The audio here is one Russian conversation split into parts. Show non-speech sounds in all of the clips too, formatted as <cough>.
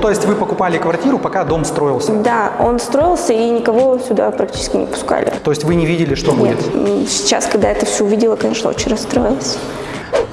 То есть вы покупали квартиру, пока дом строился? Да, он строился, и никого сюда практически не пускали. То есть вы не видели, что Нет, будет? сейчас, когда это все увидела, конечно, очень расстроилась.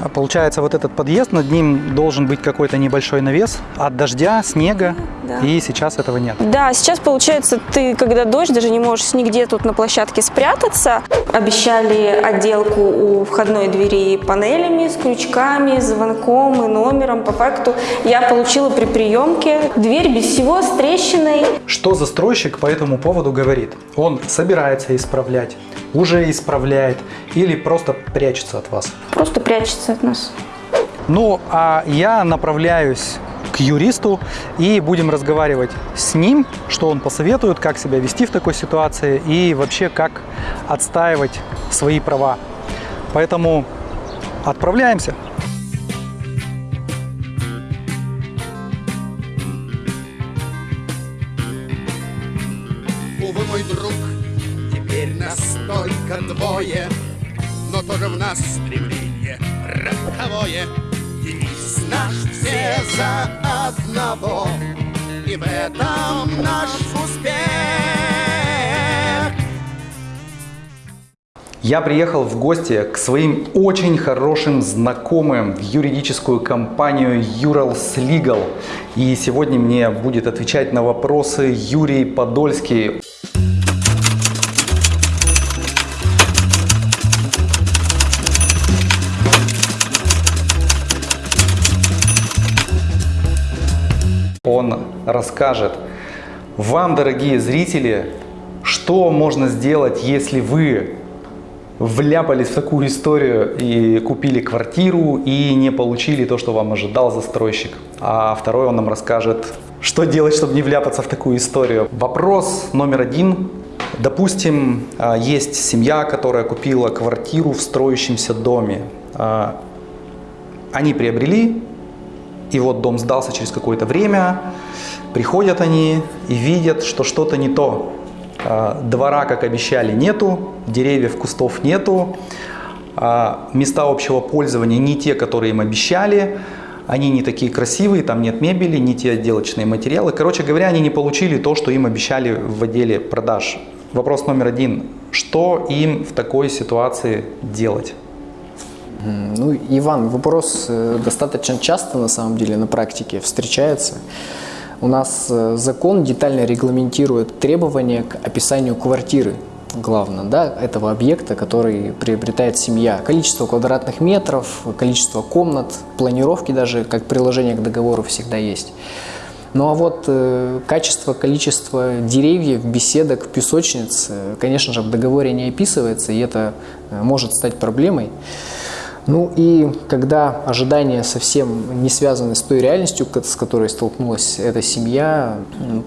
А Получается, вот этот подъезд, над ним должен быть какой-то небольшой навес от дождя, снега, Да. и сейчас этого нет. Да, сейчас получается, ты, когда дождь, даже не можешь нигде тут на площадке спрятаться. Обещали отделку у входной двери панелями с крючками, звонком и номером. По факту я получила при приемке дверь без всего, с трещиной. Что застройщик по этому поводу говорит? Он собирается исправлять, уже исправляет или просто прячется от вас? Просто прячется от нас. Ну, а я направляюсь к юристу и будем разговаривать с ним, что он посоветует, как себя вести в такой ситуации и вообще как отстаивать свои права. Поэтому отправляемся. За одного, И в этом наш успех. Я приехал в гости к своим очень хорошим знакомым в юридическую компанию Urals Legal. И сегодня мне будет отвечать на вопросы Юрий Подольский. Он расскажет вам, дорогие зрители, что можно сделать, если вы вляпались в такую историю и купили квартиру и не получили то, что вам ожидал застройщик. А второй он нам расскажет, что делать, чтобы не вляпаться в такую историю. Вопрос номер один. Допустим, а, есть семья, которая купила квартиру в строящемся доме. А, Они приобрели, и вот дом сдался через какое-то время. Приходят они и видят, что что-то не то. А, Двора, как обещали, нету, деревьев, кустов нету, а, места общего пользования не те, которые им обещали, они не такие красивые, там нет мебели, не те отделочные материалы. Короче говоря, они не получили то, что им обещали в отделе продаж. Вопрос номер один. Что им в такой ситуации делать? Ну, Иван, вопрос э, достаточно часто на самом деле на практике встречается. У нас э, закон детально регламентирует требования к описанию квартиры, главное, да, этого объекта, который приобретает семья. Количество квадратных метров, количество комнат, планировки даже, как приложение к договору всегда есть. Ну а вот э, качество, количество деревьев, беседок, песочниц, э, конечно же, в договоре не описывается, и это может стать проблемой. Ну и когда ожидания совсем не связаны с той реальностью, с которой столкнулась эта семья,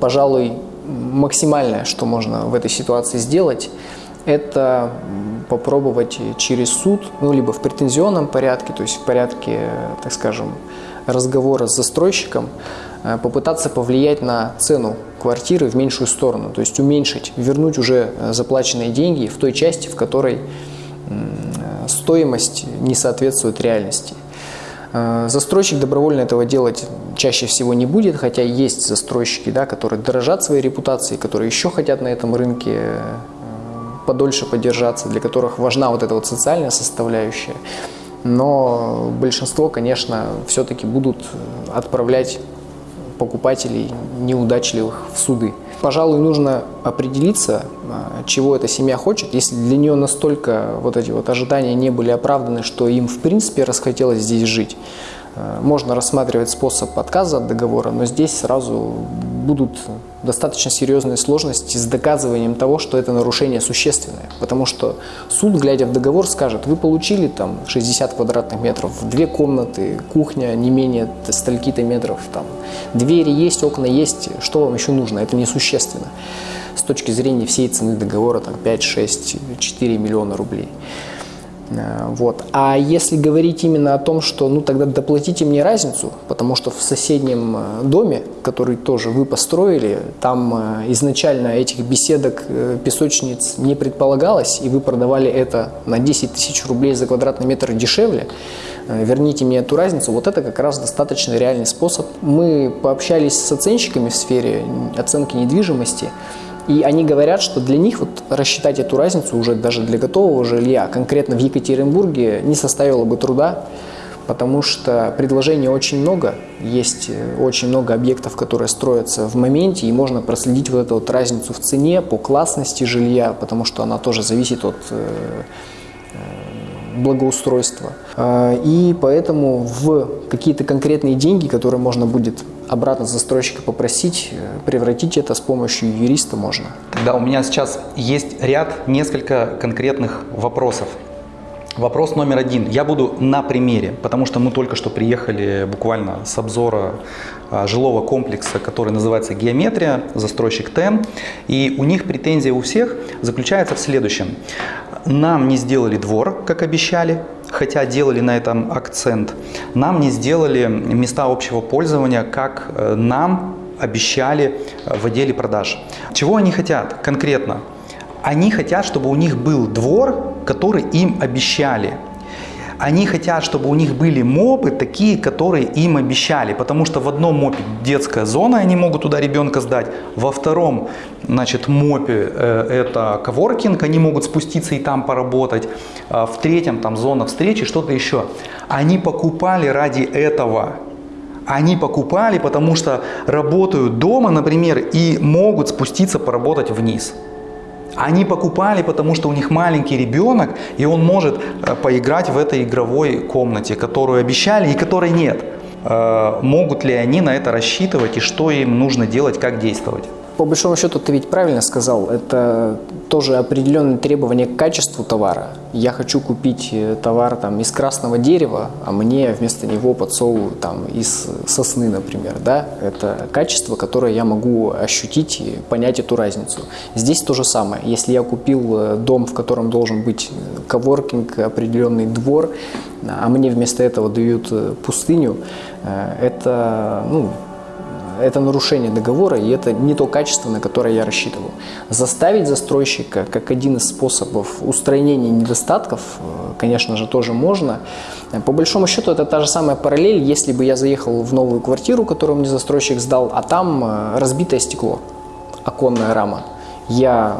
пожалуй, максимальное, что можно в этой ситуации сделать, это попробовать через суд, ну либо в претензионном порядке, то есть в порядке, так скажем, разговора с застройщиком, э, попытаться повлиять на цену квартиры в меньшую сторону, то есть уменьшить, вернуть уже э, заплаченные деньги в той части, в которой стоимость не соответствует реальности. Э, Застройщик добровольно этого делать чаще всего не будет, хотя есть застройщики, да, которые дорожат своей репутацией, которые еще хотят на этом рынке э, подольше поддержаться, для которых важна вот эта вот социальная составляющая. Но большинство, конечно, все-таки будут отправлять покупателей неудачливых в суды. Пожалуй, нужно определиться, а, чего эта семья хочет. Если для нее настолько вот эти вот ожидания не были оправданы, что им в принципе расхотелось здесь жить, можно рассматривать способ отказа от договора, но здесь сразу будут достаточно серьезные сложности с доказыванием того, что это нарушение существенное. Потому что суд, глядя в договор, скажет, вы получили там 60 квадратных метров, две комнаты, кухня не менее стольки-то метров, там, двери есть, окна есть, что вам еще нужно? Это несущественно. С точки зрения всей цены договора, там 5, 6, 4 миллиона рублей. Э, Вот. А если говорить именно о том, что ну тогда доплатите мне разницу, потому что в соседнем э, доме, который тоже вы построили, там э, изначально этих беседок, песочниц не предполагалось, и вы продавали это на 10 тысяч рублей за квадратный метр дешевле, верните мне эту разницу, вот это как раз достаточно реальный способ. Мы пообщались с оценщиками в сфере оценки недвижимости, и они говорят, что для них вот рассчитать эту разницу уже даже для готового жилья, конкретно в Екатеринбурге, не составило бы труда, потому что предложений очень много, есть э, очень много объектов, которые строятся в моменте, и можно проследить вот эту вот разницу в цене по классности жилья, потому что она тоже зависит от э, благоустройства. А, И поэтому в какие-то конкретные деньги, которые можно будет обратно застройщика попросить, э, превратить это с помощью юриста можно. Да, у меня сейчас есть ряд, несколько конкретных вопросов. Вопрос номер один. Я буду на примере, потому что мы только что приехали буквально с обзора а, жилого комплекса, который называется «Геометрия», застройщик ТЭН. И у них претензия у всех заключается в следующем. Нам не сделали двор, как обещали, хотя делали на этом акцент. Нам не сделали места общего пользования, как э, нам обещали э, в отделе продаж. Чего они хотят конкретно? Они хотят, чтобы у них был двор, который им обещали. Они хотят, чтобы у них были мопы такие, которые им обещали. Потому что в одном мопе детская зона, они могут туда ребенка сдать. Во втором значит, мопе э, это коворкинг, они могут спуститься и там поработать. А в третьем там зона встречи, что-то еще. Они покупали ради этого. Они покупали, потому что работают дома, например, и могут спуститься поработать вниз. Они покупали, потому что у них маленький ребенок, и он может э, поиграть в этой игровой комнате, которую обещали и которой нет. Э, Могут ли они на это рассчитывать и что им нужно делать, как действовать? По большому счету, ты ведь правильно сказал, это тоже определенные требования к качеству товара. Я хочу купить э, товар там, из красного дерева, а мне вместо него подсовывают там, из сосны, например. Да? Это качество, которое я могу ощутить и понять эту разницу. Здесь то же самое. Если я купил э, дом, в котором должен быть э, коворкинг, определенный двор, а мне вместо этого дают пустыню, это, ну, это нарушение договора, и это не то качество, на которое я рассчитывал. Заставить застройщика, как один из способов устранения недостатков, э, конечно же, тоже можно. По большому счету, это та же самая параллель, если бы я заехал в новую квартиру, которую мне застройщик сдал, а там э, разбитое стекло, оконная рама. Я,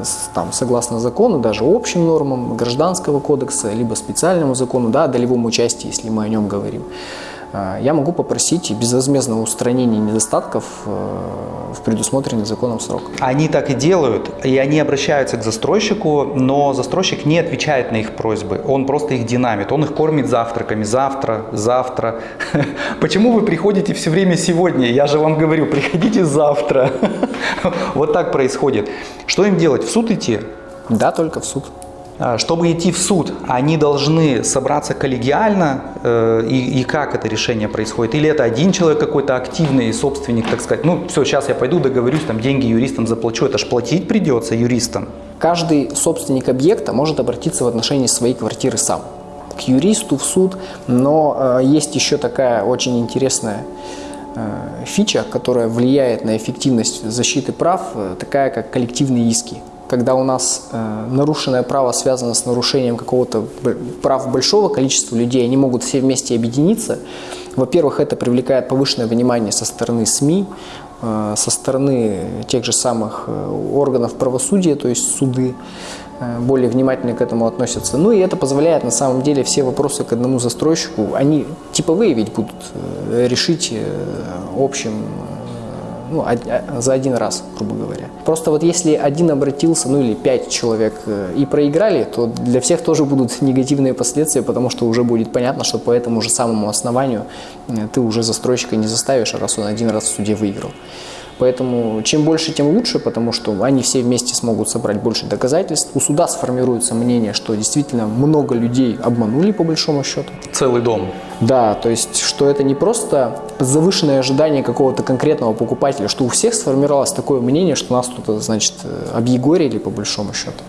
э, там, согласно закону, даже общим нормам гражданского кодекса, либо специальному закону, да, о долевом участии, если мы о нем говорим, я могу попросить безвозмездного устранения недостатков э, в предусмотренный законом срок. Они так и делают, и они обращаются к застройщику, но застройщик не отвечает на их просьбы, он просто их динамит, он их кормит завтраками, завтра, завтра. <laughs> Почему вы приходите все время сегодня? Я же вам говорю, <laughs> приходите завтра. <laughs> Вот так происходит. Что им делать? В суд идти? Да, только в суд. А, Чтобы идти в суд, они должны собраться коллегиально, э, и, и как это решение происходит? Или это один человек какой-то активный собственник, так сказать, ну все, сейчас я пойду договорюсь, там деньги юристам заплачу, это ж платить придется юристам. Каждый собственник объекта может обратиться в отношении своей квартиры сам. К юристу, в суд. Но э, есть еще такая очень интересная э, фича, которая влияет на эффективность защиты прав, э, такая как коллективные иски. Когда у нас э, нарушенное право связано с нарушением какого-то прав большого количества людей, они могут все вместе объединиться. Во-первых, это привлекает повышенное внимание со стороны СМИ, э, со стороны тех же самых э, органов правосудия, то есть суды э, более внимательно к этому относятся. Ну и это позволяет на самом деле все вопросы к одному застройщику, они типовые ведь будут э, решить э, общим ну, а- за один раз, грубо говоря. Просто вот если один обратился, ну или пять человек э, и проиграли, то для всех тоже будут <laughs> негативные последствия, потому что уже будет понятно, что по этому же самому основанию э, ты уже застройщика не заставишь, раз он один раз в суде выиграл. Поэтому чем больше, тем лучше, потому что они все вместе смогут собрать больше доказательств. У суда сформируется мнение, что действительно много людей обманули по большому счету. Целый дом. Да, то есть, что это не просто завышенное ожидание какого-то конкретного покупателя, что у всех сформировалось такое мнение, что нас тут, значит, объегорили по большому счету.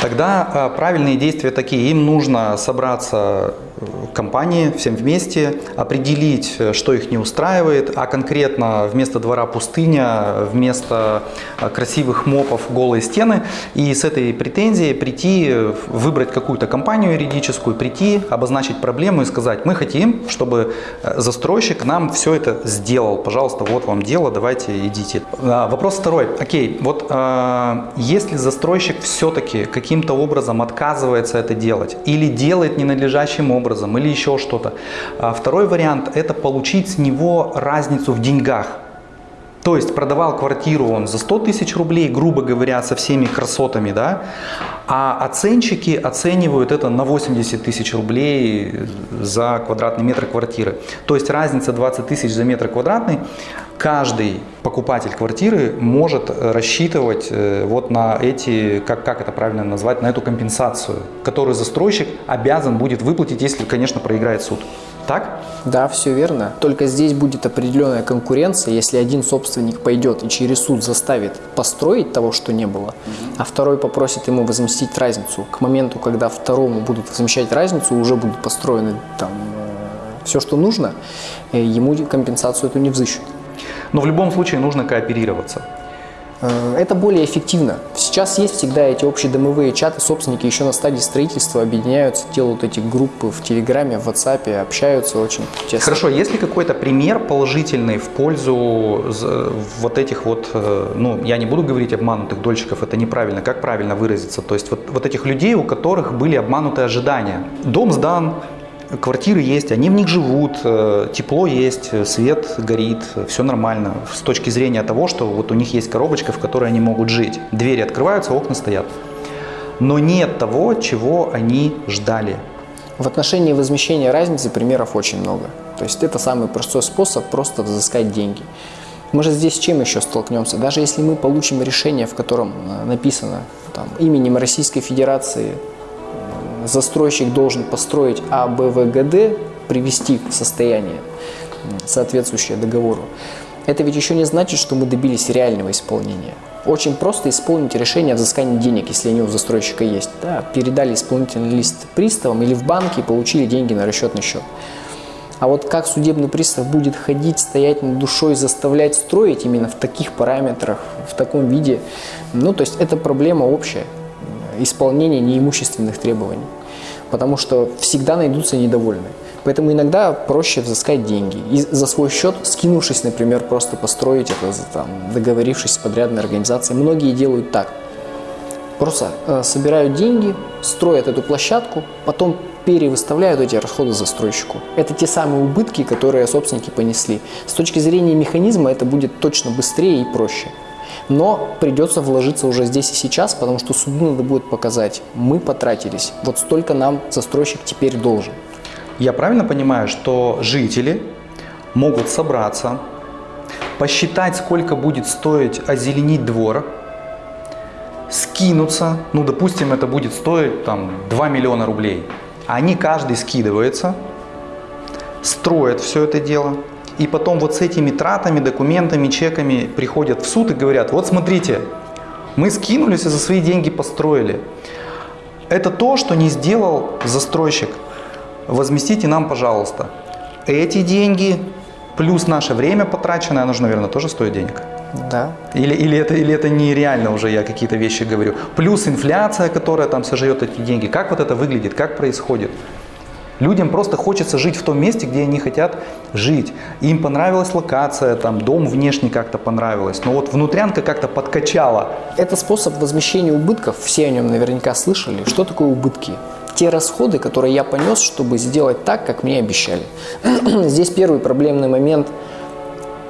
Тогда э, правильные действия такие. Им нужно собраться э, компании всем вместе, определить, э, что их не устраивает, а конкретно вместо двора пустыня, вместо э, красивых мопов голые стены. И с этой претензией прийти, э, выбрать какую-то компанию юридическую, прийти, обозначить проблему и сказать, мы хотим, чтобы э, застройщик нам все это сделал. Пожалуйста, вот вам дело, давайте идите. А, Вопрос второй. Окей, вот э, если застройщик все-таки каким-то образом отказывается это делать или делает ненадлежащим образом или еще что-то, а второй вариант это получить с него разницу в деньгах. То есть продавал квартиру он за 100 тысяч рублей, грубо говоря, со всеми красотами, да, а оценщики оценивают это на 80 тысяч рублей за квадратный метр квартиры. То есть разница 20 тысяч за метр квадратный каждый покупатель квартиры может рассчитывать э, вот на эти, как, как это правильно назвать, на эту компенсацию, которую застройщик обязан будет выплатить, если, конечно, проиграет суд. Так? Да, все верно. Только здесь будет определенная конкуренция, если один собственник пойдет и через суд заставит построить того, что не было, а второй попросит ему возместить разницу. К моменту, когда второму будут возмещать разницу, уже будут построены там все, что нужно, э, ему компенсацию эту не взыщут. Но в любом случае нужно кооперироваться. Э, Это более эффективно. Сейчас есть всегда эти общедомовые чаты, собственники еще на стадии строительства объединяются, делают эти группы в Телеграме, в WhatsApp, общаются очень тесно. Хорошо, есть ли какой-то пример положительный в пользу з- вот этих вот, э, ну, я не буду говорить обманутых дольщиков, это неправильно, как правильно выразиться? То есть вот, вот этих людей, у которых были обманутые ожидания. Дом сдан, квартиры есть, они в них живут, э, тепло есть, свет горит, все нормально. С точки зрения того, что вот у них есть коробочка, в которой они могут жить. Двери открываются, окна стоят. Но нет того, чего они ждали. В отношении возмещения разницы примеров очень много. То есть это самый простой способ просто взыскать деньги. Мы же здесь с чем еще столкнемся? Даже если мы получим решение, в котором э, написано там, именем Российской Федерации застройщик должен построить А, Б, В, Г, Д, привести в состояние, соответствующее договору, это ведь еще не значит, что мы добились реального исполнения. Очень просто исполнить решение о взыскании денег, если они у застройщика есть. Да, передали исполнительный лист приставам или в банке и получили деньги на расчетный счет. А вот как судебный пристав будет ходить, стоять над душой, заставлять строить именно в таких параметрах, в таком виде, ну, то есть это проблема общая, исполнение неимущественных требований. Потому что всегда найдутся недовольные. Поэтому иногда проще взыскать деньги. И за свой счет, скинувшись, например, просто построить это, там, договорившись с подрядной организацией. Многие делают так. Просто э, собирают деньги, строят эту площадку, потом перевыставляют эти расходы застройщику. Это те самые убытки, которые собственники понесли. С точки зрения механизма это будет точно быстрее и проще. Но придется вложиться уже здесь и сейчас, потому что суду надо будет показать, мы потратились, вот столько нам застройщик теперь должен. Я правильно понимаю, что жители могут собраться, посчитать, сколько будет стоить озеленить двор, скинуться, ну, допустим, это будет стоить там 2 миллиона рублей. Они каждый скидывается, строят все это дело, и потом вот с этими тратами, документами, чеками приходят в суд и говорят, вот смотрите, мы скинулись и за свои деньги построили. Это то, что не сделал застройщик. Возместите нам, пожалуйста. Эти деньги плюс наше время потраченное, оно же, наверное, тоже стоит денег. Да. Или, или, это, или это нереально уже, я какие-то вещи говорю. Плюс инфляция, которая там сожрет эти деньги. Как вот это выглядит, как происходит? Людям просто хочется жить в том месте, где они хотят жить. Им понравилась локация, там дом внешне как-то понравилось, но вот внутрянка как-то подкачала. Это способ возмещения убытков, все о нем наверняка слышали. Что такое убытки? Те расходы, которые я понес, чтобы сделать так, как мне обещали. <clears throat> Здесь первый проблемный момент –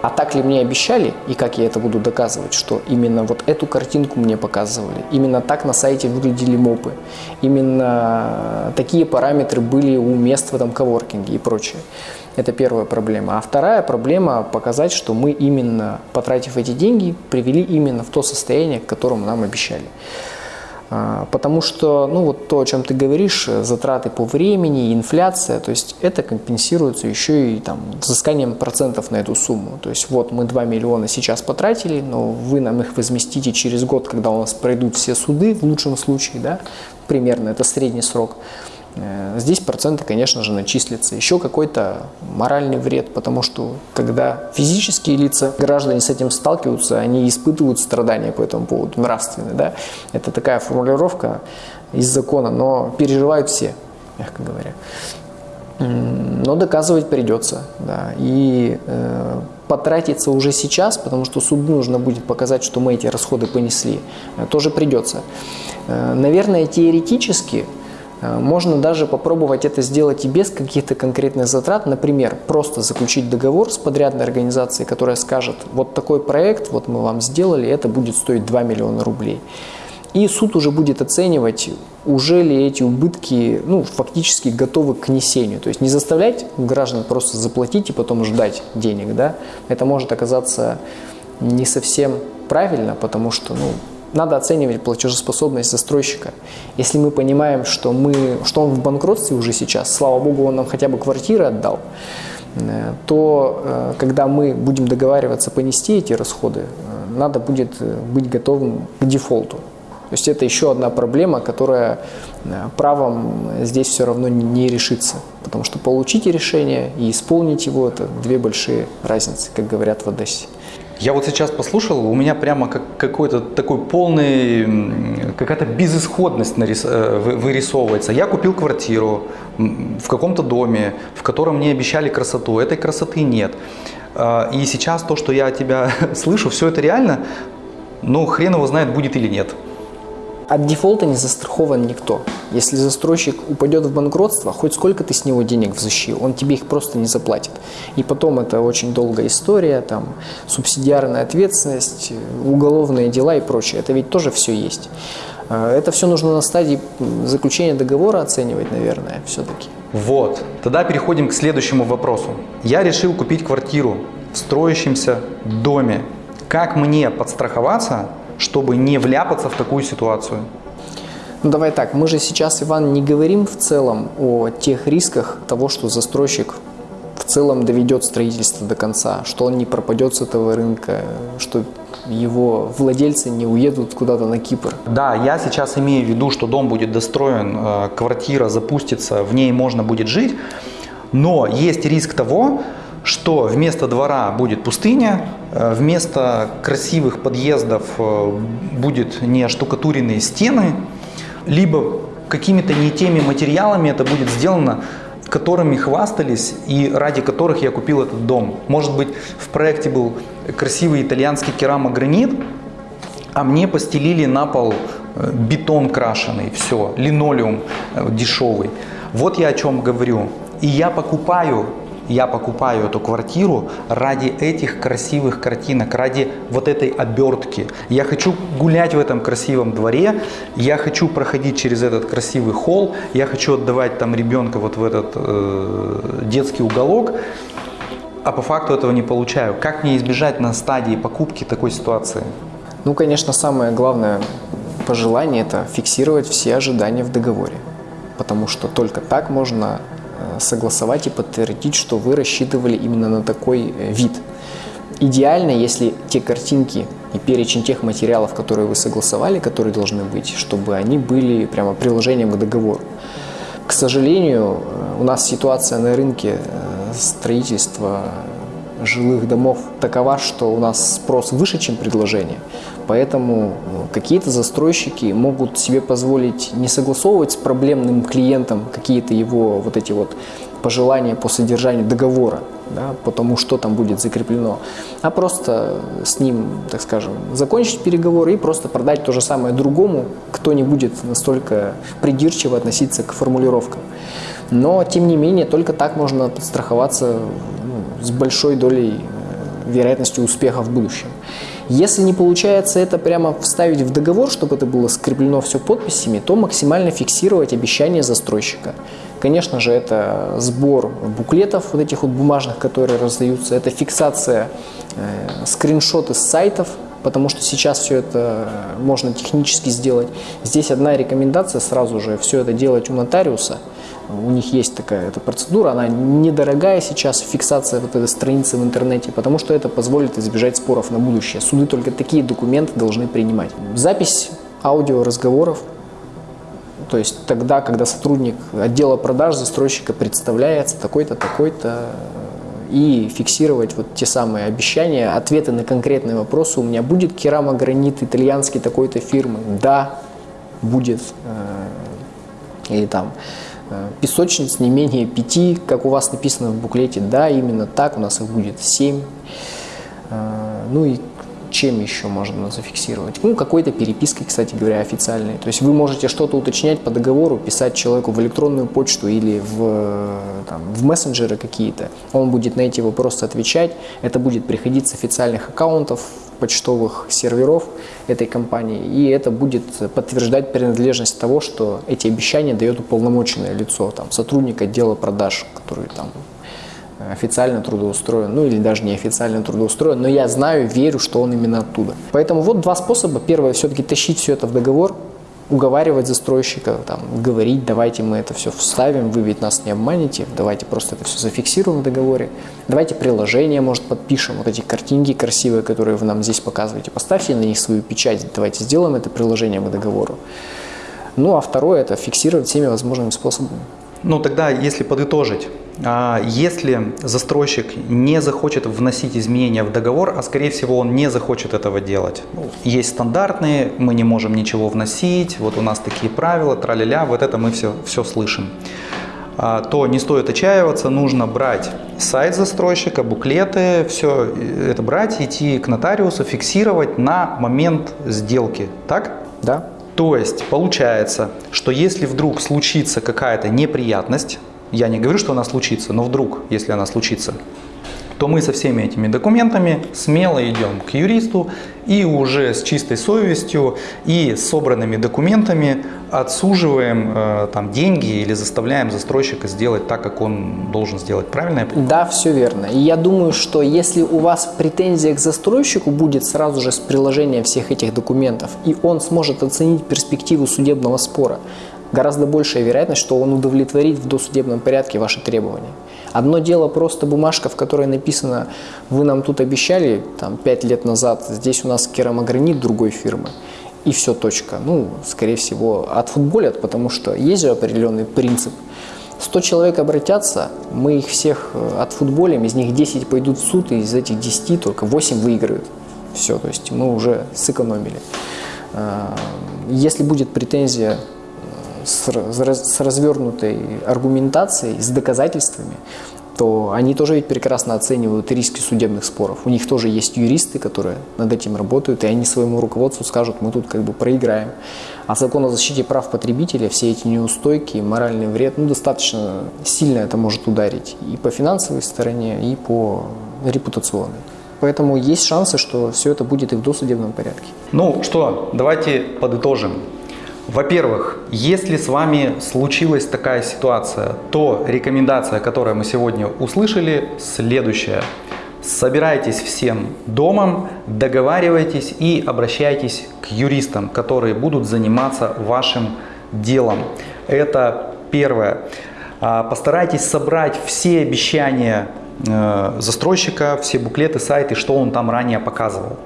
а так ли мне обещали, и как я это буду доказывать, что именно вот эту картинку мне показывали, именно так на сайте выглядели мопы, именно такие параметры были у мест в этом коворкинге и прочее. Это первая проблема. А вторая проблема – показать, что мы именно, потратив эти деньги, привели именно в то состояние, к которому нам обещали. А, Потому что, ну вот то, о чем ты говоришь, э, затраты по времени, инфляция, то есть это компенсируется еще и там взысканием процентов на эту сумму. То есть вот мы 2 миллиона сейчас потратили, но вы нам их возместите через год, когда у нас пройдут все суды, в лучшем случае, да, примерно, это средний срок. Э, Здесь проценты, конечно же, начислятся. Еще какой-то моральный вред, потому что когда физические лица, граждане с этим сталкиваются, они испытывают страдания по этому поводу, нравственные. Да? Это такая формулировка из закона, но переживают все, мягко говоря. Но доказывать придется, да, и э, потратиться уже сейчас, потому что суду нужно будет показать, что мы эти расходы понесли, э, тоже придется. Э, наверное, теоретически можно даже попробовать это сделать и без каких-то конкретных затрат, например, просто заключить договор с подрядной организацией, которая скажет, вот такой проект, вот мы вам сделали, это будет стоить 2 миллиона рублей. И суд уже будет оценивать, уже ли эти убытки ну, фактически готовы к несению. То есть не заставлять граждан просто заплатить и потом ждать денег. Да? Это может оказаться не совсем правильно, потому что ну, надо оценивать платежеспособность застройщика. Если мы понимаем, что, мы, что он в банкротстве уже сейчас, слава богу, он нам хотя бы квартиры отдал, э, то э, когда мы будем договариваться понести эти расходы, э, надо будет быть готовым к дефолту. То есть это еще одна проблема, которая правом здесь все равно не решится. Потому что получить решение и исполнить его – это две большие разницы, как говорят в Одессе. Я вот сейчас послушал, у меня прямо как какой-то такой полный, какая-то безысходность нарис- э, вы- вырисовывается. Я купил квартиру в каком-то доме, в котором мне обещали красоту. Этой красоты нет. А, И сейчас то, что я тебя <laughs> слышу, все это реально, ну хрен его знает, будет или нет. От дефолта не застрахован никто. Если застройщик упадет в банкротство, хоть сколько ты с него денег взыщи, он тебе их просто не заплатит. И потом это очень долгая история, там субсидиарная ответственность, уголовные дела и прочее. Это ведь тоже все есть. Э, Это все нужно на стадии заключения договора оценивать, наверное, все-таки. Вот, тогда переходим к следующему вопросу. Я решил купить квартиру в строящемся доме. Как мне подстраховаться, чтобы не вляпаться в такую ситуацию? Ну давай так, мы же сейчас, Иван, не говорим в целом о тех рисках того, что застройщик в целом доведет строительство до конца, что он не пропадет с этого рынка, что его владельцы не уедут куда-то на Кипр. Да, я сейчас имею в виду, что дом будет достроен, э, квартира запустится, в ней можно будет жить, но есть риск того, что вместо двора будет пустыня, э, вместо красивых подъездов э, будет не штукатуренные стены, либо какими-то не теми материалами это будет сделано, которыми хвастались и ради которых я купил этот дом. Может быть, в проекте был красивый итальянский керамогранит, а мне постелили на пол э, бетон крашеный, все, линолеум дешевый. Вот я о чем говорю. И я покупаю, я покупаю эту квартиру ради этих красивых картинок, ради вот этой обертки. Я хочу гулять в этом красивом дворе, я хочу проходить через этот красивый холл, я хочу отдавать там ребенка вот в этот э, детский уголок, а по факту этого не получаю. Как мне избежать на стадии покупки такой ситуации? Ну, конечно, самое главное пожелание – это фиксировать все ожидания в договоре. Потому что только так можно согласовать и подтвердить, что вы рассчитывали именно на такой э, вид. Идеально, если те картинки и перечень тех материалов, которые вы согласовали, которые должны быть, чтобы они были прямо приложением к договору. К сожалению, э, у нас ситуация на рынке э, строительства жилых домов такова, что у нас спрос выше, чем предложение. Поэтому ну, какие-то застройщики могут себе позволить не согласовывать с проблемным клиентом какие-то его вот эти вот пожелания по содержанию договора, да, по тому, что там будет закреплено, а просто с ним, так скажем, закончить переговоры и просто продать то же самое другому, кто не будет настолько придирчиво относиться к формулировкам. Но, тем не менее, только так можно подстраховаться ну, с большой долей э, вероятности успеха в будущем. Если не получается это прямо вставить в договор, чтобы это было скреплено все подписями, то максимально фиксировать обещания застройщика. Конечно же, это сбор буклетов, вот этих вот бумажных, которые раздаются, это фиксация, э, скриншоты с сайтов, потому что сейчас все это можно технически сделать. Здесь одна рекомендация сразу же все это делать у нотариуса. У них есть такая эта процедура, она недорогая сейчас, фиксация вот этой страницы в интернете, потому что это позволит избежать споров на будущее. Суды только такие документы должны принимать. Запись аудиоразговоров, то есть тогда, когда сотрудник отдела продаж застройщика представляется такой-то, такой-то, и фиксировать вот те самые обещания, ответы на конкретные вопросы. У меня будет керамогранит итальянский такой-то фирмы? Да, будет. Или там э, песочниц не менее пяти, как у вас написано в буклете. Да, именно так, у нас их будет семь. Э, ну и чем еще можно зафиксировать? Ну, какой-то перепиской, кстати говоря, официальной. То есть вы можете что-то уточнять по договору, писать человеку в электронную почту или в, там, в мессенджеры какие-то. Он будет на эти вопросы отвечать. Это будет приходить с официальных аккаунтов, почтовых серверов этой компании. И это будет подтверждать принадлежность того, что эти обещания дает уполномоченное лицо, там, сотрудник отдела продаж, который там официально трудоустроен, ну или даже не официально трудоустроен, но я знаю, верю, что он именно оттуда. Поэтому вот два способа. Первое, все-таки тащить все это в договор, уговаривать застройщика, там, говорить, давайте мы это все вставим, вы ведь нас не обманете, давайте просто это все зафиксируем в договоре, давайте приложение, может, подпишем, вот эти картинки красивые, которые вы нам здесь показываете, поставьте на них свою печать, давайте сделаем это приложение к договору. Ну, а второе – это фиксировать всеми возможными способами. Ну, тогда, если подытожить, если застройщик не захочет вносить изменения в договор, а скорее всего он не захочет этого делать. Ну, есть стандартные, мы не можем ничего вносить, вот у нас такие правила, траля-ля, вот это мы все, все слышим а, то не стоит отчаиваться, нужно брать сайт застройщика, буклеты, все это брать, идти к нотариусу, фиксировать на момент сделки, так? Да. То есть получается, что если вдруг случится какая-то неприятность, я не говорю, что она случится, но вдруг, если она случится, то мы со всеми этими документами смело идем к юристу и уже с чистой совестью и собранными документами отсуживаем э, там деньги или заставляем застройщика сделать так, как он должен сделать. Правильно? Да, все верно. И я думаю, что если у вас претензия к застройщику будет сразу же с приложением всех этих документов, и он сможет оценить перспективу судебного спора, гораздо большая вероятность, что он удовлетворит в досудебном порядке ваши требования. Одно дело просто бумажка, в которой написано, вы нам тут обещали там, 5 лет назад, здесь у нас керамогранит другой фирмы, и все, точка. Ну, скорее всего, отфутболят, потому что есть же определенный принцип. 100 человек обратятся, мы их всех э, отфутболим, из них 10 пойдут в суд, и из этих 10 только 8 выиграют. Все, то есть мы уже сэкономили. Э, если будет претензия с, развернутой аргументацией, с доказательствами, то они тоже ведь прекрасно оценивают риски судебных споров. У них тоже есть юристы, которые над этим работают, и они своему руководству скажут, мы тут как бы проиграем. А закон о защите прав потребителя, все эти неустойки, моральный вред, ну, достаточно сильно это может ударить и по финансовой стороне, и по репутационной. Поэтому есть шансы, что все это будет и в досудебном порядке. Ну что, давайте подытожим. Во-первых, если с вами случилась такая ситуация, то рекомендация, которую мы сегодня услышали, следующая. Собирайтесь всем домом, договаривайтесь и обращайтесь к юристам, которые будут заниматься вашим делом. Это первое. А, постарайтесь собрать все обещания э, застройщика, все буклеты, сайты, что он там ранее показывал.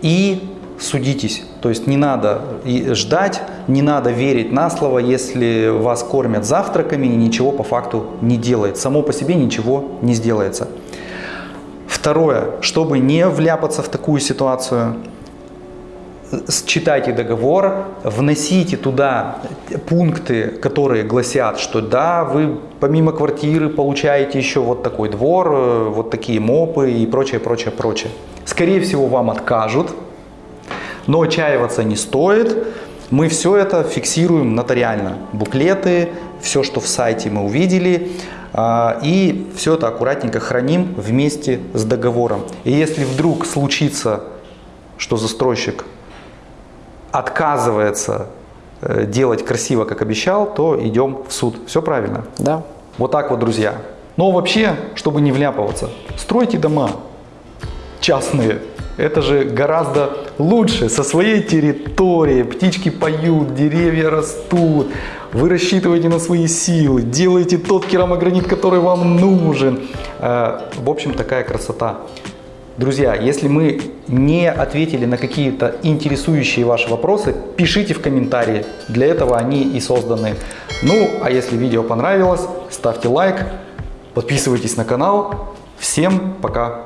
И судитесь. То есть не надо ждать, не надо верить на слово, если вас кормят завтраками и ничего по факту не делает. Само по себе ничего не сделается. Второе, чтобы не вляпаться в такую ситуацию, читайте договор, вносите туда пункты, которые гласят, что да, вы помимо квартиры получаете еще вот такой двор, э, вот такие мопы и прочее, прочее, прочее. Скорее всего, вам откажут, но отчаиваться не стоит. Мы все это фиксируем нотариально. Буклеты, все, что в сайте мы увидели. А, и все это аккуратненько храним вместе с договором. И если вдруг случится, что застройщик отказывается э, делать красиво, как обещал, то идем в суд. Все правильно? Да. Вот так вот, друзья. Но вообще, чтобы не вляпываться, стройте дома частные, Это же гораздо лучше со своей территории. Птички поют, деревья растут. Вы рассчитываете на свои силы, делаете тот керамогранит, который вам нужен. Э, В общем, такая красота. Друзья, если мы не ответили на какие-то интересующие ваши вопросы, пишите в комментарии. Для этого они и созданы. Ну, а если видео понравилось, ставьте лайк, подписывайтесь на канал. Всем пока!